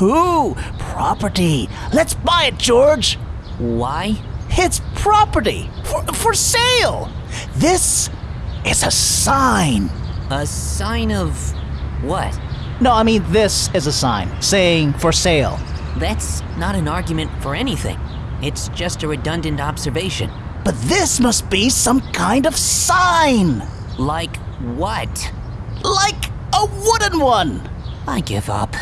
Who property. Let's buy it, George. Why? It's property for, for sale. This is a sign. A sign of what? No, I mean, this is a sign saying for sale. That's not an argument for anything. It's just a redundant observation. But this must be some kind of sign. Like what? Like a wooden one. I give up.